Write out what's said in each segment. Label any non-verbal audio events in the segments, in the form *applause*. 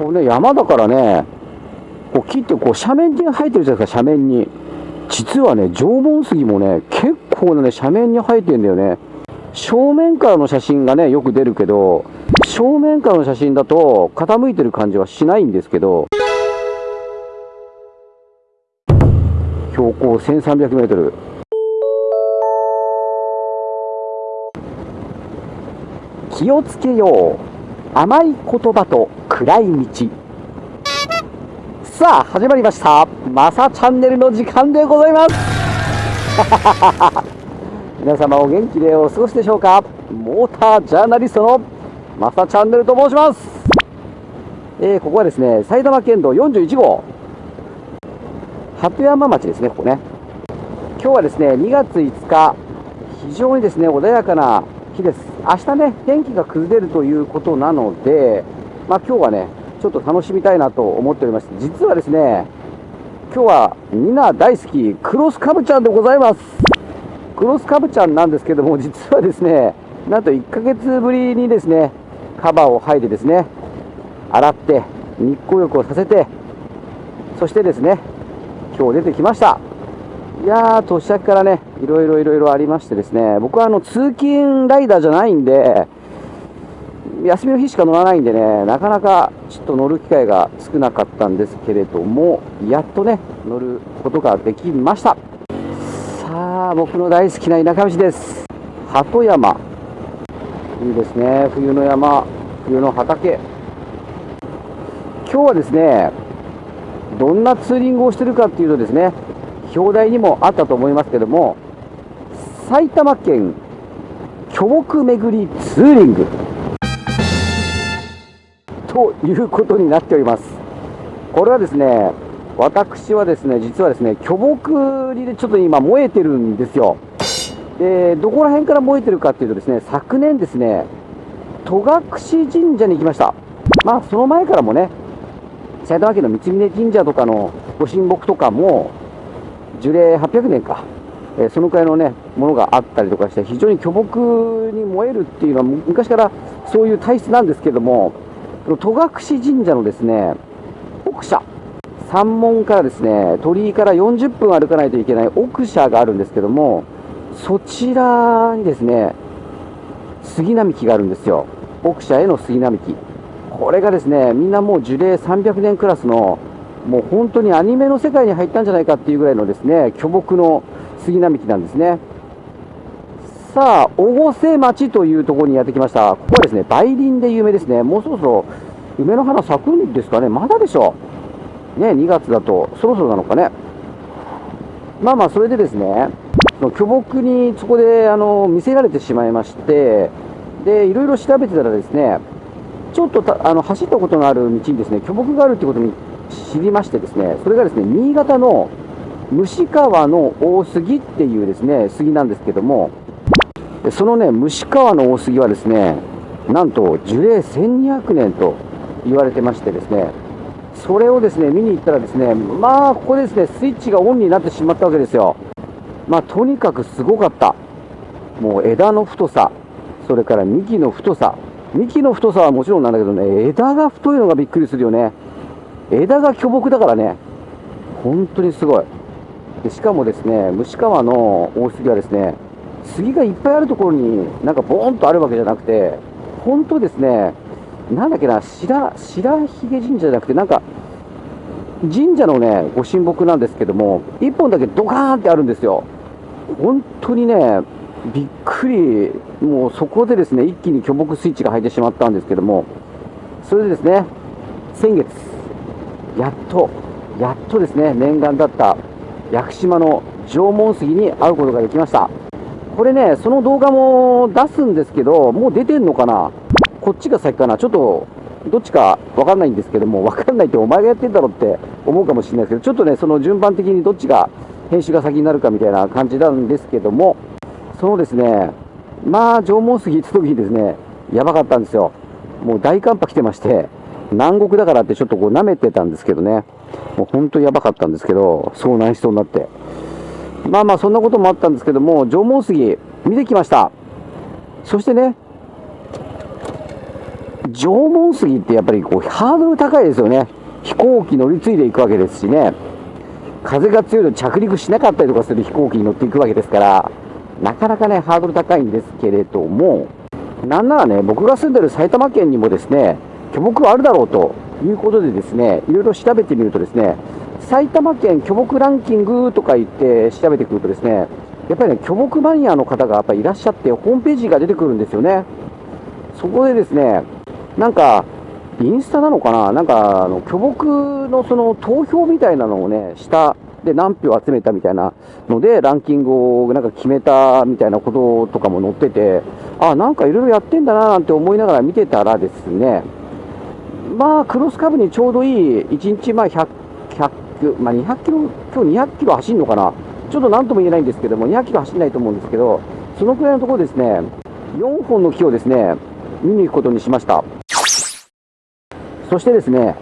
こうね、山だからね、こう木ってこう斜面に生えてるじゃないですか、斜面に。実はね、縄文杉もね、結構なね、斜面に生えてんだよね。正面からの写真がね、よく出るけど、正面からの写真だと傾いてる感じはしないんですけど、標高1300メートル。気をつけよう。甘い言葉と暗い道。さあ、始まりました。マサチャンネルの時間でございます。*laughs* 皆様お元気でお過ごしでしょうか？モータージャーナリストのマサチャンネルと申します。えー、ここはですね、埼玉県道41号。鳩山町ですね、ここね。今日はですね、2月5日、非常にですね、穏やかな日です。明日ね、天気が崩れるということなので、まあ今日はね、ちょっと楽しみたいなと思っておりまして、実はですね、今日はみんな大好き、クロスカブちゃんでございます。クロスカブちゃんなんですけども、実はですね、なんと1ヶ月ぶりにですね、カバーを剥いでですね、洗って、日光浴をさせて、そしてですね、今日出てきました。いやー、年明けからね、いろいろいろいろありましてですね、僕はあの通勤ライダーじゃないんで、休みの日しか乗らないんでね、なかなかちょっと乗る機会が少なかったんですけれども、やっとね、乗ることができました。さあ、僕の大好きな田舎道です。鳩山。いいですね、冬の山、冬の畑。今日はですね、どんなツーリングをしてるかっていうとですね、表題にもあったと思いますけども、埼玉県巨木巡りツーリングということになっております。これはですね、私はですね、実はですね、巨木でちょっと今燃えてるんですよ。で、どこら辺から燃えてるかっていうとですね、昨年ですね、戸隠神社に行きました。まあ、その前からもね、埼玉県の三峯神社とかのご神木とかも、樹齢800年か、えー、そのくらいのね、ものがあったりとかして、非常に巨木に燃えるっていうのは、昔からそういう体質なんですけども、戸隠神社のですね、奥社、山門からですね、鳥居から40分歩かないといけない奥社があるんですけども、そちらにですね、杉並木があるんですよ。奥社への杉並木。これがですね、みんなもう樹齢300年クラスのもう本当にアニメの世界に入ったんじゃないかっていうぐらいのですね、巨木の杉並木なんですね。さあ、越生町というところにやってきました。ここはですね、梅林で有名ですね。もうそろそろ梅の花咲くんですかね。まだでしょう。ね、2月だと、そろそろなのかね。まあまあ、それでですね、その巨木にそこであの見せられてしまいまして、で、いろいろ調べてたらですね、ちょっとあの走ったことのある道にですね、巨木があるってことに知りましてですね、それがですね、新潟の虫川の大杉っていうですね、杉なんですけども、そのね、虫川の大杉はですね、なんと樹齢1200年と言われてましてですね、それをですね、見に行ったらですね、まあ、ここですね、スイッチがオンになってしまったわけですよ。まあ、とにかくすごかった。もう枝の太さ、それから幹の太さ、幹の太さはもちろんなんだけどね、枝が太いのがびっくりするよね。枝が巨木だからね、本当にすごい。でしかもですね、虫川の大杉はですね、杉がいっぱいあるところになんかボーンとあるわけじゃなくて、本当ですね、なんだっけな、白、白ひげ神社じゃなくて、なんか、神社のね、ご神木なんですけども、1本だけドカーンってあるんですよ。本当にね、びっくり、もうそこでですね、一気に巨木スイッチが入ってしまったんですけども、それでですね、先月、やっと、やっとですね、念願だった屋久島の縄文杉に会うことができました。これね、その動画も出すんですけど、もう出てんのかな？こっちが先かな？ちょっと、どっちかわかんないんですけども、わかんないってお前がやってんだろって思うかもしれないですけど、ちょっとね、その順番的にどっちが編集が先になるかみたいな感じなんですけども、そのですね、まあ、縄文杉行った時にですね、やばかったんですよ。もう大寒波来てまして、南国だからってちょっとこう舐めてたんですけどね、もう本当やばかったんですけど、遭難しそうになって。まあまあそんなこともあったんですけども、縄文杉見てきました。そしてね、縄文杉ってやっぱりこうハードル高いですよね。飛行機乗り継いでいくわけですしね。風が強いと着陸しなかったりとかする飛行機に乗っていくわけですから、なかなかね、ハードル高いんですけれども、なんならね、僕が住んでる埼玉県にもですね、巨木あるだろうということでですね、いろいろ調べてみるとですね、埼玉県巨木ランキングとか言って調べてくるとですね、やっぱりね、巨木マニアの方がやっぱいらっしゃって、ホームページが出てくるんですよね。そこでですね、なんか、インスタなのかな？なんか、あの、巨木のその投票みたいなのをね、したで何票集めたみたいなので、ランキングをなんか決めたみたいなこととかも載ってて、あ、なんかいろいろやってんだななんて思いながら見てたらですね、まあ、クロスカブにちょうどいい、1日まあ100、100、まあ、200キロ、今日200キロ走るのかな、ちょっとなんとも言えないんですけども、200キロ走らないと思うんですけど、そのくらいのところですね、4本の木をですね、見に行くことにしました。そしてですね、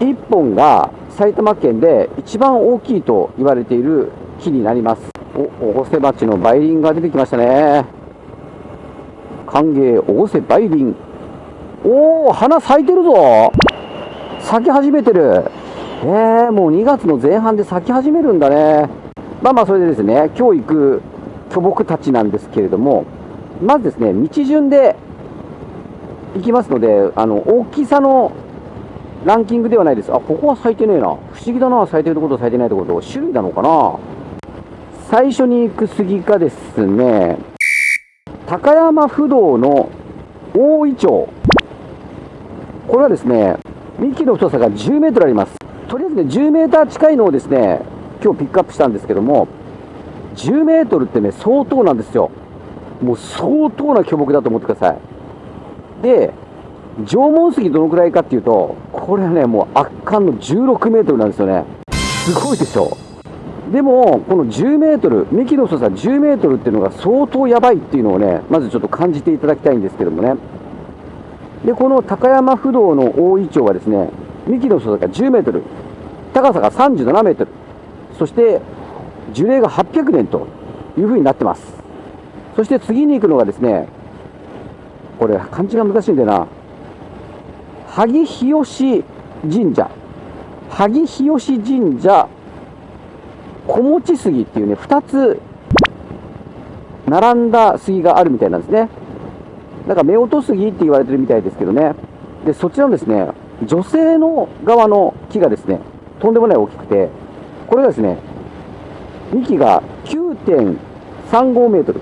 1本が埼玉県で一番大きいと言われている木になります。お、大瀬町の梅林が出てきましたね。歓迎大瀬梅林。おお、花咲いてるぞ咲き始めてる。えー、もう2月の前半で咲き始めるんだね。まあまあ、それでですね、今日行く巨木たちなんですけれども、まずですね、道順で行きますので、あの、大きさのランキングではないです。あ、ここは咲いてねえな。不思議だな、咲いてるところと咲いてないところと。種類なのかな最初に行く杉がですね、高山不動の大イチョウ。これはですね、幹の太さが10メートルあります。とりあえずね、10メーター近いのをですね、今日ピックアップしたんですけども、10メートルってね、相当なんですよ。もう相当な巨木だと思ってください。で、縄文杉どのくらいかっていうと、これはね、もう圧巻の16メートルなんですよね。すごいでしょ。でも、この10メートル、幹の太さ10メートルっていうのが相当やばいっていうのをね、まずちょっと感じていただきたいんですけどもね。で、この高山不動の大イチョウはですね、幹の太さが10メートル、高さが37メートル、そして樹齢が800年というふうになってます。そして次に行くのがですね、これ漢字が難しいんだよな。萩日吉神社、萩日吉神社、小持杉っていうね、2つ並んだ杉があるみたいなんですね。なんか夫婦杉って言われてるみたいですけどね。で、そちらのですね、女性の側の木がですね、とんでもない大きくて、これがですね、幹が9.35メートル。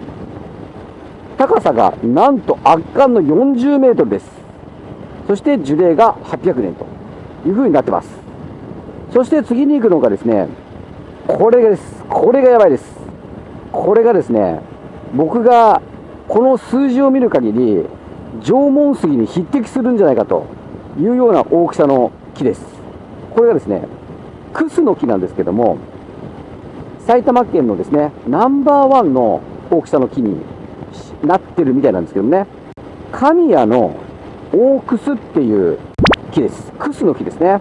高さがなんと圧巻の40メートルです。そして樹齢が800年というふうになってます。そして次に行くのがですね、これです。これがやばいです。これがですね、僕がこの数字を見る限り、縄文杉に匹敵するんじゃないかというような大きさの木です。これがですね、クスの木なんですけども、埼玉県のですね、ナンバーワンの大きさの木になってるみたいなんですけどね、神谷の大クスっていう木です。クスの木ですね。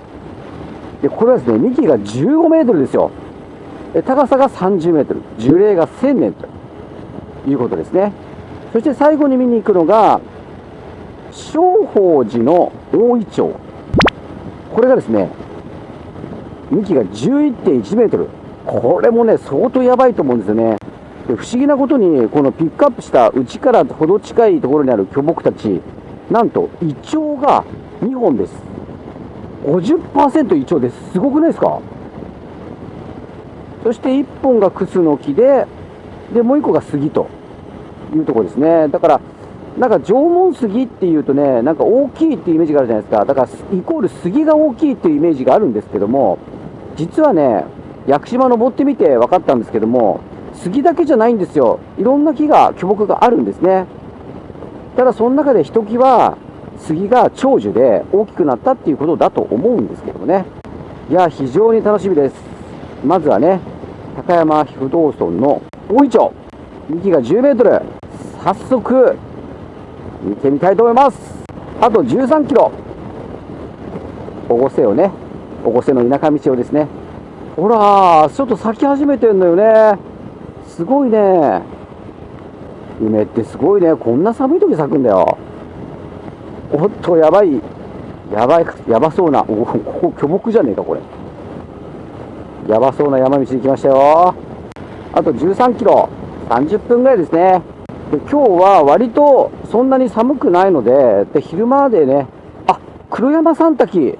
で、これはですね、幹が15メートルですよ。高さが30メートル、樹齢が1000年ということですね。そして最後に見に行くのが、正法寺の大イチョウ。これがですね、幹が11.1メートル。これもね、相当やばいと思うんですよね。で不思議なことに、このピックアップした内からほど近いところにある巨木たち、なんと胃腸が2本です。50%胃腸です。すごくないですか？そして1本がクスの木で、で、もう1個が杉というところですね。だから、なんか縄文杉っていうとね、なんか大きいっていうイメージがあるじゃないですか。だから、イコール杉が大きいっていうイメージがあるんですけども、実はね、屋久島登ってみて分かったんですけども、杉だけじゃないんですよ。いろんな木が、巨木があるんですね。ただその中でひときわ杉が長寿で大きくなったっていうことだと思うんですけどもね。いや、非常に楽しみです。まずはね、高山不動村の大井町。幹が10メートル。早速、見てみたいと思います。あと13キロ。越瀬をね、越瀬の田舎道をですね。ほら、ちょっと咲き始めてんのよね。すごいね。梅ってすごいね。こんな寒い時咲くんだよ。おっと、やばい、やばい、やばそうな、おここ巨木じゃねえか、これ。やばそうな山道に来ましたよ。あと13キロ、30分ぐらいですね。で今日は割とそんなに寒くないので、で昼間でね、あ黒山三滝、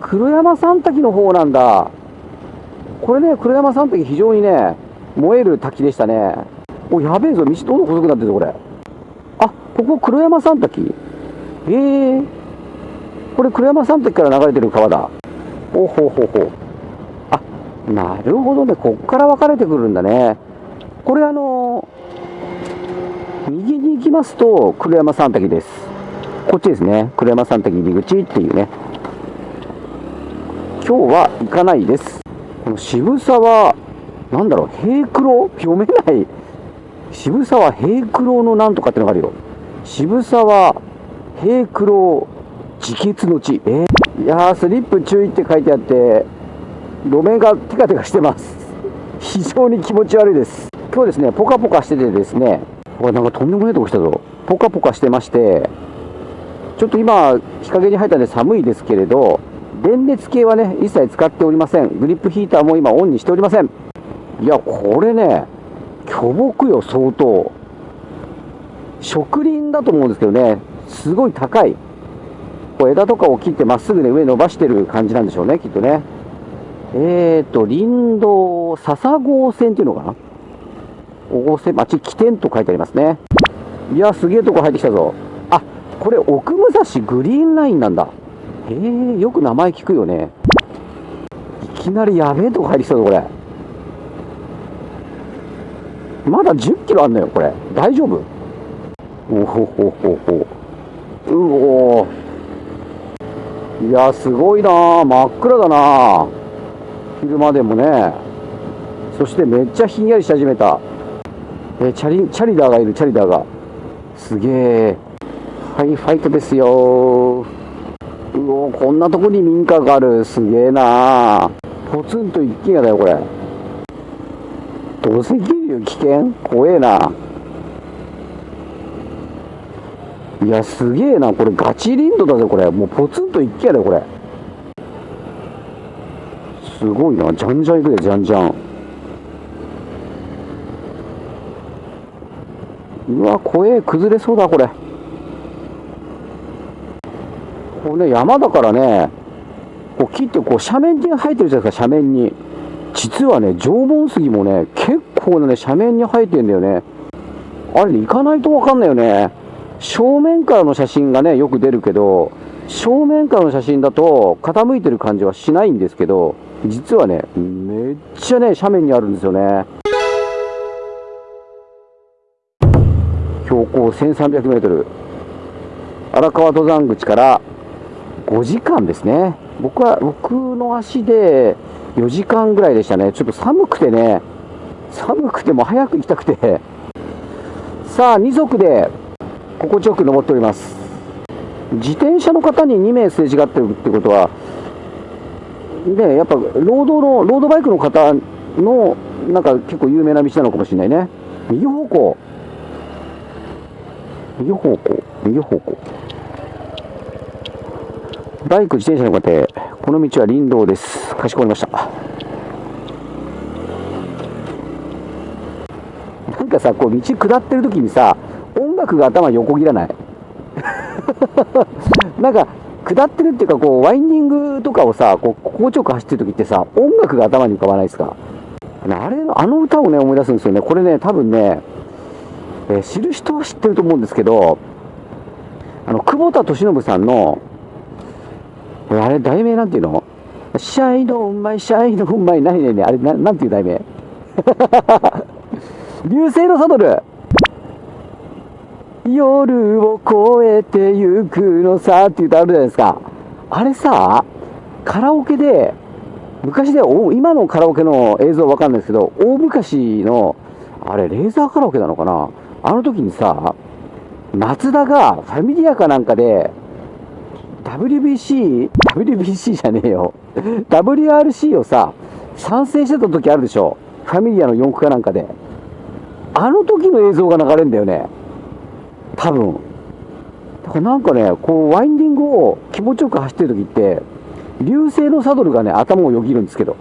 黒山三滝の方なんだ。これね、黒山三滝非常にね、燃える滝でしたね。お、やべえぞ、道どんどん細くなってるぞ、これ。あ、ここ黒山三滝ええー、これ黒山三滝から流れてる川だ。おほほほ。あ、なるほどね、こっから分かれてくるんだね。これあの右に行きますと黒山三滝です。こっちですね。黒山三滝入り口っていうね。今日は行かないです。この渋沢、なんだろう、平黒読めない。渋沢平黒のなんとかってのがあるよ。渋沢平黒自決の地。えー、いやー、スリップ注意って書いてあって、路面がテカテカしてます。非常に気持ち悪いです。今日ですね、ポカポカしててですね、これなんかとんでもないとこ来たぞ。ポカポカしてまして、ちょっと今、日陰に入ったんで寒いですけれど、電熱系はね、一切使っておりません。グリップヒーターも今オンにしておりません。いや、これね、巨木よ、相当。植林だと思うんですけどね、すごい高い。こう枝とかを切ってまっすぐね、上伸ばしてる感じなんでしょうね、きっとね。えーと、林道笹郷線っていうのかな？大瀬町起点と書いてありますね。いや、すげえとこ入ってきたぞ。あ、これ奥武蔵グリーンラインなんだ。へえ、よく名前聞くよね。いきなりやべえとこ入ってきたぞ、これ。まだ10キロあんのよ、これ。大丈夫？おほほほほ。うおいや、すごいな真っ暗だな昼間でもね。そしてめっちゃひんやりし始めた。えチャリ、チャリダーがいる、チャリダーが。すげえ。はい、ファイトですようおこんなとこに民家がある。すげえなポツンと一軒家だよ、これ。土石流危険？怖えな。いや、すげえな。これガチ林道だぜ、これ。もうポツンと一軒家だよ、これ。すごいな。じゃんじゃん行くで、じゃんじゃん。うわ、怖え、崩れそうだ、これ。これね、山だからね、こう切ってこう斜面に生えてるじゃないですか、斜面に。実はね、縄文杉もね、結構なね、斜面に生えてんだよね。あれね、行かないとわかんないよね。正面からの写真がね、よく出るけど、正面からの写真だと傾いてる感じはしないんですけど、実はね、めっちゃね、斜面にあるんですよね。標高1300メートル。荒川登山口から5時間ですね。僕は、僕の足で4時間ぐらいでしたね。ちょっと寒くてね、寒くても早く行きたくて。さあ、2足で心地よく登っております。自転車の方に2名すれ違ってるってことは、ね、やっぱ、ロードの、ロードバイクの方の、なんか結構有名な道なのかもしれないね。右方向。右方向。右方向。バイク、自転車の方、この道は林道です。かしこまりました。なんかさ、こう道下ってる時にさ、音楽が頭横切らない *laughs* なんか、下ってるっていうか、こう、ワインディングとかをさ、こう、心地よく走ってる時ってさ、音楽が頭に浮かばないですかあれあの歌をね、思い出すんですよね。これね、多分ね、えー、知る人は知ってると思うんですけど、あの、久保田敏信さんの、あれ、題名なんていうの？シャイのうまい、シャイのうまい、何ねあれな、なんていう題名？*laughs* 流星のサドル。夜を越えてゆくのさっていう歌あるじゃないですか。あれさ、カラオケで、昔で、今のカラオケの映像わかんないですけど、大昔の、あれ、レーザーカラオケなのかな？あの時にさ、松田がファミリアかなんかで、WBC、WBC じゃねえよ。WRC をさ、参戦してた時あるでしょ。ファミリアの4区かなんかで。あの時の映像が流れるんだよね。多分。だからなんかね、こう、ワインディングを気持ちよく走ってる時って、流星のサドルがね、頭をよぎるんですけど。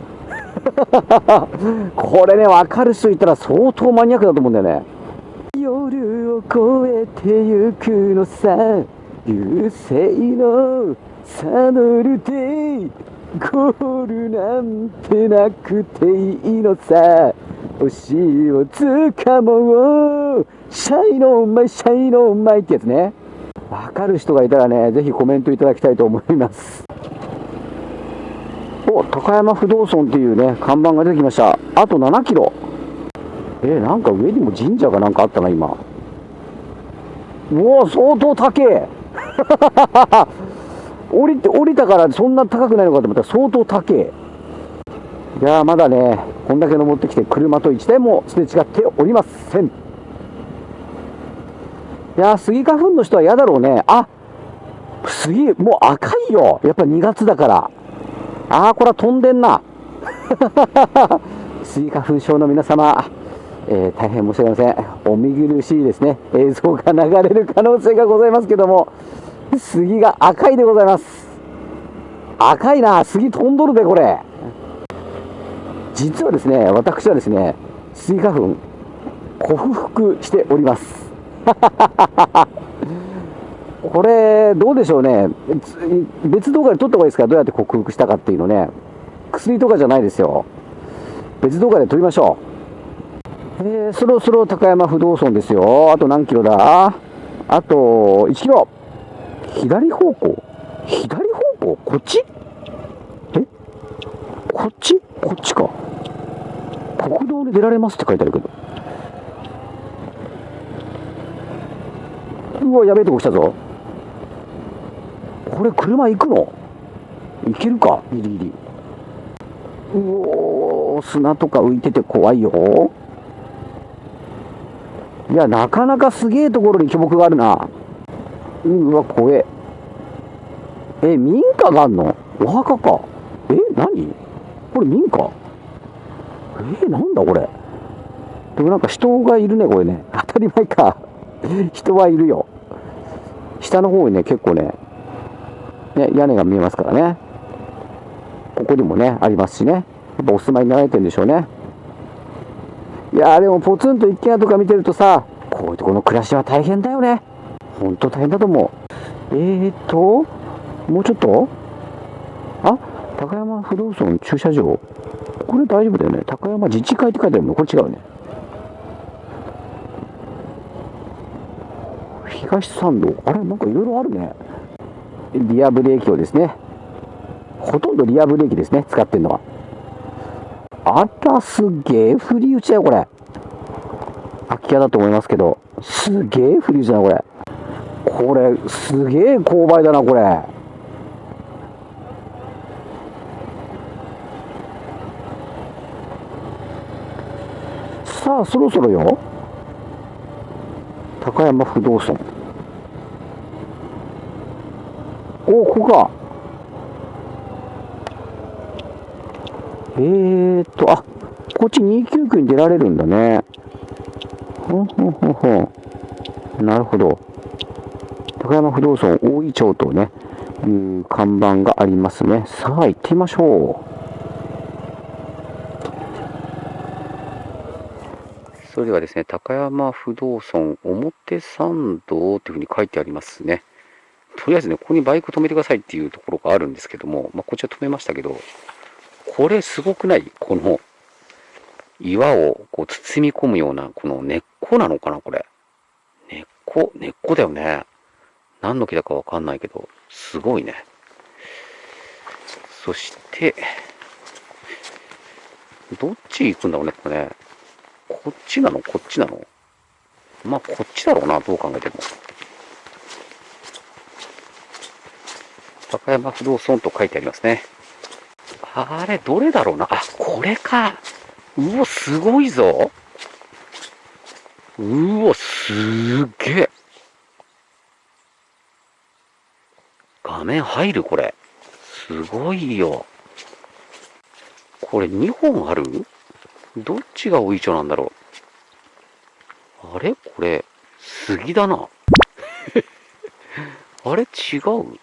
*laughs* これね、わかる人いたら相当マニアックだと思うんだよね。夜を越えてゆくのさ、流星のサドルで、ゴールなんてなくていいのさ。星をつかもう。シャイのうまい、シャイのうまいってやつね。わかる人がいたらね、ぜひコメントいただきたいと思います。お、高山不動尊っていうね、看板が出てきました。あと7キロ。えー、なんか上にも神社がなんかあったな、今。うお相当高え *laughs* 降りて、降りたからそんな高くないのかと思ったら相当高え。いやまだね、こんだけ登ってきて車と1台もすれ違っておりません。いやスギ花粉の人は嫌だろうね。あ杉、もう赤いよ。やっぱ2月だから。ああ、これは飛んでんな。*laughs* スギ花粉症の皆様、えー、大変申し訳ありません。お見苦しいですね。映像が流れる可能性がございますけども、杉が赤いでございます。赤いな。杉飛んどるで、これ。実はですね、私はですね、スギ花粉、克服しております。*laughs* これ、どうでしょうね。別動画で撮った方がいいですかどうやって克服したかっていうのね。薬とかじゃないですよ。別動画で撮りましょう。えー、そろそろ高山不動尊ですよ。あと何キロだ？あと1キロ。左方向？左方向？こっち？え？こっち？こっちか。国道で出られますって書いてあるけど。うわ、やべえとこ来たぞ。これ車行くの？行けるか？ギリギリ。うお砂とか浮いてて怖いよ。いや、なかなかすげえところに巨木があるな。うわ、怖え。え、民家があんの？お墓か。え、何？これ民家？え、なんだこれ？でもなんか人がいるね、これね。当たり前か。人はいるよ。下の方にね、結構ね、ね、屋根が見えますからね。ここにもね、ありますしね。やっぱお住まいになられてるんでしょうね。いやーでもポツンと一軒家とか見てるとさ、こういうとこの暮らしは大変だよね。ほんと大変だと思う。えーと、もうちょっと？あ、高山不動産駐車場。これ大丈夫だよね。高山自治会って書いてあるのこれ違うね。東参道。あれなんかいろいろあるね。リアブレーキをですね。ほとんどリアブレーキですね。使ってるのは。あら、すげえ振り打ちだよ、これ。空き家だと思いますけど。すげえ振り打ちだな、これ。これ、すげえ勾配だな、これ。さあ、そろそろよ。高山不動産。お、ここか。えーと、あ、こっち299に出られるんだね。ほんほんほんほ。なるほど。高山不動産大井町とね、いう看板がありますね。さあ、行ってみましょう。それではですね、高山不動尊表参道というふうに書いてありますね。とりあえずね、ここにバイク止めてくださいっていうところがあるんですけども、まあ、こちら止めましたけど、これすごくない？この岩をこう包み込むような、この根っこなのかなこれ。根っこ、根っこだよね。何の木だかわかんないけど、すごいね。そして、どっち行くんだろうね、これね。こっちなの？こっちなの？まあ、こっちだろうな、どう考えても。高山不動尊と書いてありますね。あれ、どれだろうな？あ、これか。うお、すごいぞ。うお、すげえ。画面入る？これ。すごいよ。これ2本ある？どっちがおいちょなんだろう？あれ？これ、杉だな。*laughs* あれ？違う？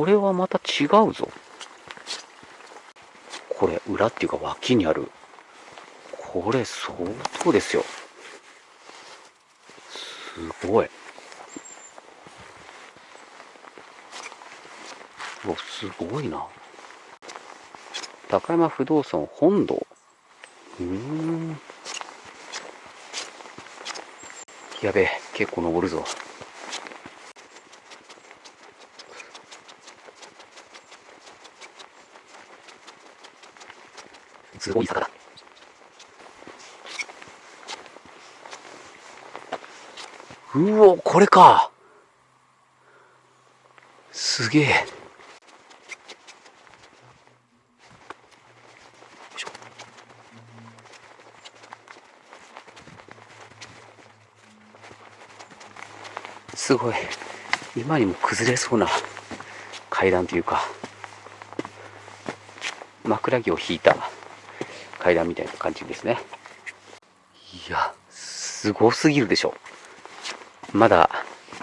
これはまた違うぞ。これ、裏っていうか脇にある。これ相当ですよ。すごい。うわ、すごいな。高山不動産本堂。うん。やべえ、結構登るぞ。すごい坂だ。うお、これか。すげえ。すごい。今にも崩れそうな階段というか、枕木を引いた階段みたいな感じですね。いや、すごすぎるでしょ。まだ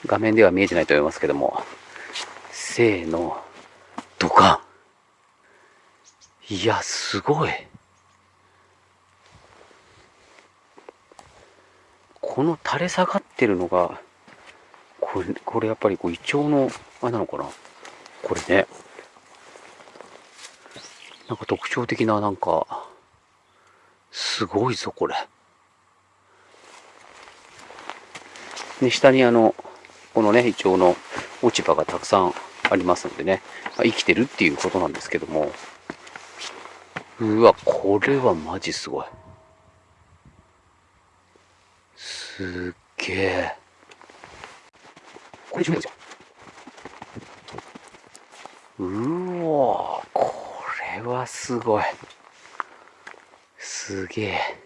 画面では見えてないと思いますけども、せーの、ドカン。いや、すごい。この垂れ下がってるのが、これ、これやっぱりこう、イチョウの、あれなのかなこれね。なんか特徴的な、なんか、すごいぞ、これ。で、下にあの、このね、イチョウの落ち葉がたくさんありますのでね、まあ、生きてるっていうことなんですけども、うわ、これはマジすごい。すっげえ。これ十分ですよ。うわこれはすごい。すげえ。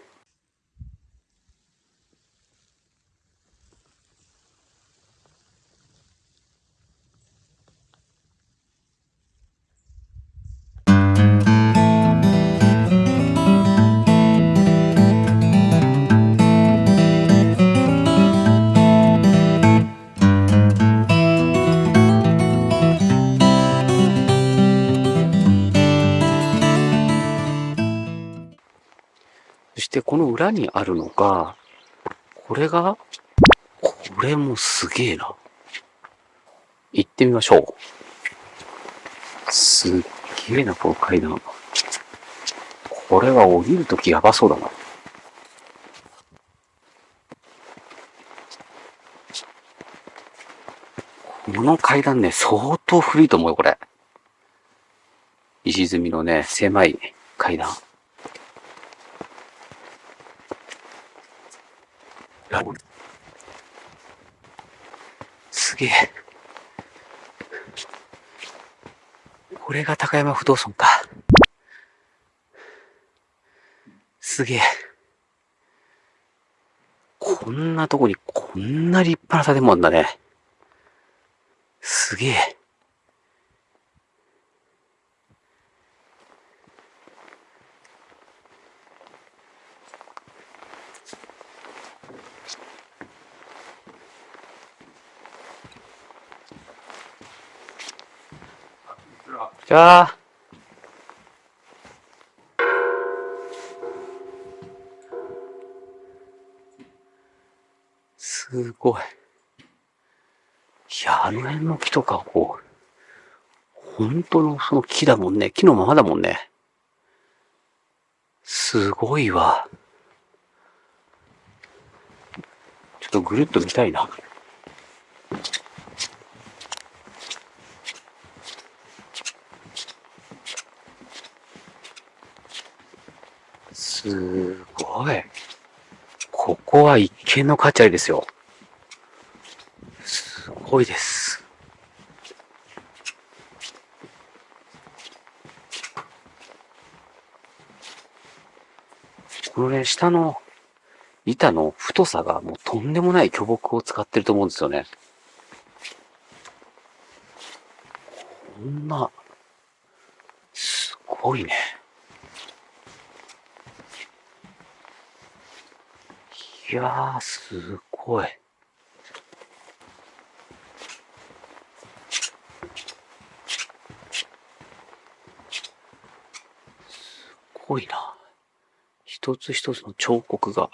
この裏にあるのが、これが、これもすげえな。行ってみましょう。すっげえな、この階段。これは降りるときやばそうだな。この階段ね、相当古いと思うよ、これ。石積みのね、狭い階段。すげえ。これが高山不動尊か。すげえ。こんなとこにこんな立派な建物だね。すげえ。じゃあ。すごい。いや、あの辺の木とかこう、本当のその木だもんね。木のままだもんね。すごいわ。ちょっとぐるっと見たいな。すごい。ここは一見の価値ありですよ。すごいです。このね、下の板の太さがもうとんでもない巨木を使ってると思うんですよね。こんな、すごいね。いやー、すごい。すごいな。一つ一つの彫刻が。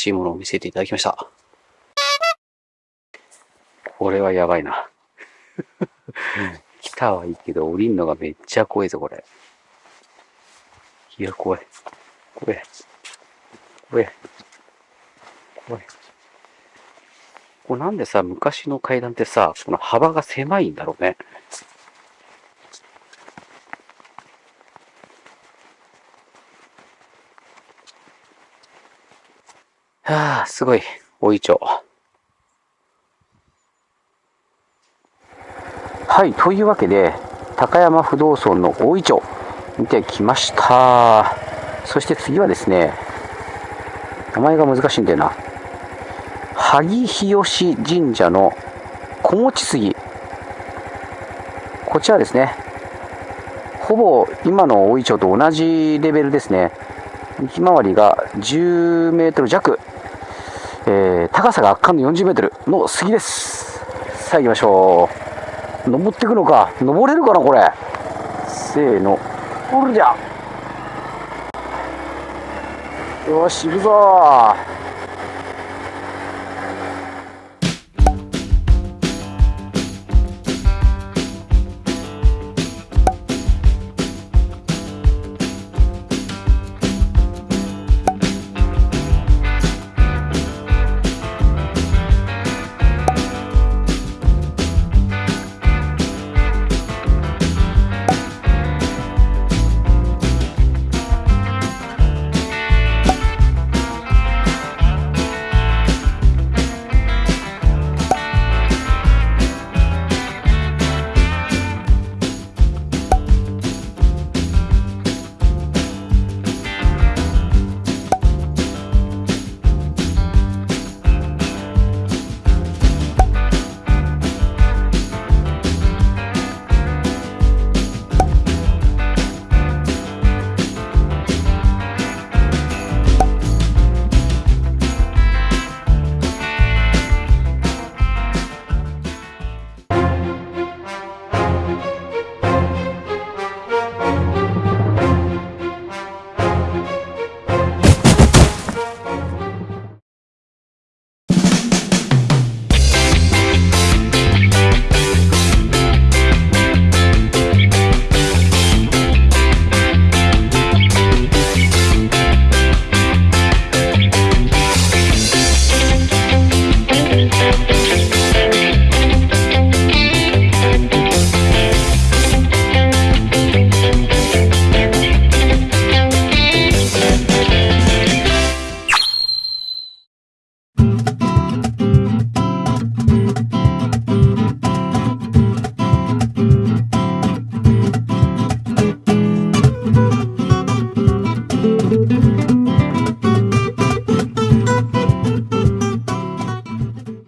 しいものを見せていただきました。これはやばいな。来たはいいけど、降りんのがめっちゃ怖いぞ、これ。いや、怖い。怖い。怖い。怖い。これなんでさ、昔の階段ってさ、この幅が狭いんだろうね。はあ、すごい。大井町。はい、というわけで、高山不動尊の大井町、見てきました。そして次はですね、名前が難しいんだよな。萩日吉神社の小持杉。こちらですね。ほぼ今の大井町と同じレベルですね。幹回りが10メートル弱。えー、高さが圧巻の40メートルの杉です。さあ行きましょう。登っていくのか？登れるかな、これ？せーの。おるじゃん。よし、行くぞ